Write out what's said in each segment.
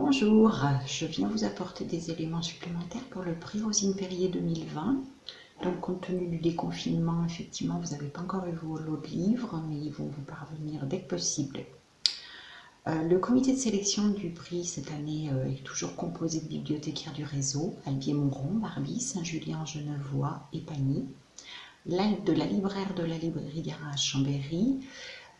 Bonjour, je viens vous apporter des éléments supplémentaires pour le prix Rosine Perrier 2020. Donc compte tenu du déconfinement, effectivement, vous n'avez pas encore eu vos lots de livres, mais ils vont vous parvenir dès que possible. Euh, le comité de sélection du prix cette année euh, est toujours composé de bibliothécaires du réseau, Albier-Mouron, Barbie, Saint-Julien, Genevois et Pagny, de la libraire de la librairie Garage Chambéry,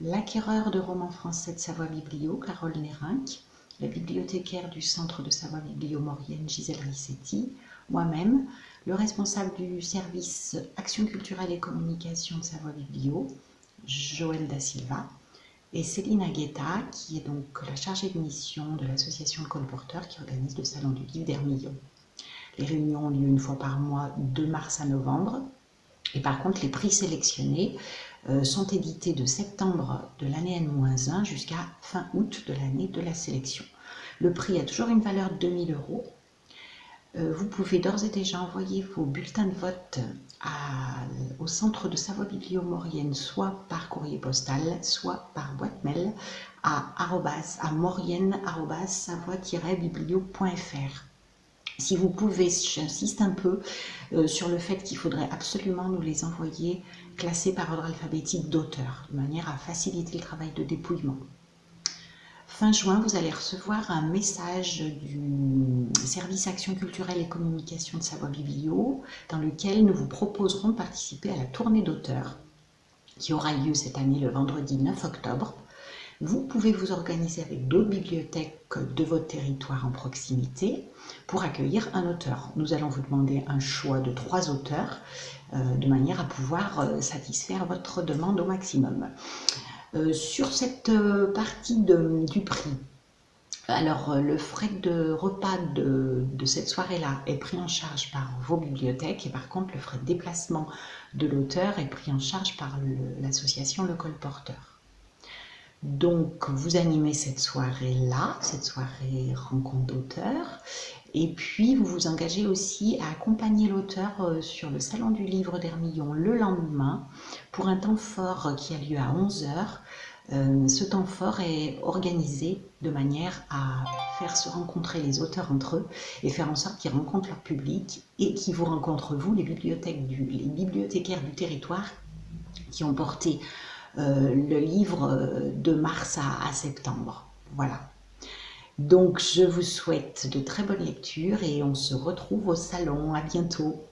l'acquéreur de romans français de Savoie Biblio, Carole Nérinck, la bibliothécaire du Centre de Savoie Biblio-Maurienne, Gisèle Rissetti, moi-même, le responsable du service Action culturelle et communication de Savoie Biblio, Joël Da Silva, et Céline Aguetta, qui est donc la chargée de mission de l'association Colporteur qui organise le Salon du Livre d'Hermillon. Les réunions ont lieu une fois par mois de mars à novembre. Et par contre, les prix sélectionnés euh, sont édités de septembre de l'année N-1 jusqu'à fin août de l'année de la sélection. Le prix a toujours une valeur de 2000 euros. Euh, vous pouvez d'ores et déjà envoyer vos bulletins de vote au centre de Savoie Biblio-Maurienne, soit par courrier postal, soit par boîte mail à, à maurienne-savoie-biblio.fr. Si vous pouvez, j'insiste un peu euh, sur le fait qu'il faudrait absolument nous les envoyer classés par ordre alphabétique d'auteur, de manière à faciliter le travail de dépouillement. Fin juin, vous allez recevoir un message du service Action culturelle et communication de Savoie Biblio, dans lequel nous vous proposerons de participer à la tournée d'auteurs, qui aura lieu cette année le vendredi 9 octobre, vous pouvez vous organiser avec d'autres bibliothèques de votre territoire en proximité pour accueillir un auteur. Nous allons vous demander un choix de trois auteurs euh, de manière à pouvoir euh, satisfaire votre demande au maximum. Euh, sur cette partie du prix, alors, le frais de repas de, cette soirée-là est pris en charge par vos bibliothèques et par contre, le frais de déplacement de l'auteur est pris en charge par l'association Le Colporteur. Donc, vous animez cette soirée-là, cette soirée rencontre d'auteurs, et puis vous vous engagez aussi à accompagner l'auteur euh, sur le Salon du Livre d'Hermillon le lendemain pour un temps fort qui a lieu à 11h. Euh, ce temps fort est organisé de manière à faire se rencontrer les auteurs entre eux et faire en sorte qu'ils rencontrent leur public et qu'ils vous rencontrent vous, les, les bibliothécaires du territoire qui ont porté euh, le livre euh, de mars à, septembre. Voilà. Donc je vous souhaite de très bonnes lectures et on se retrouve au salon. À bientôt.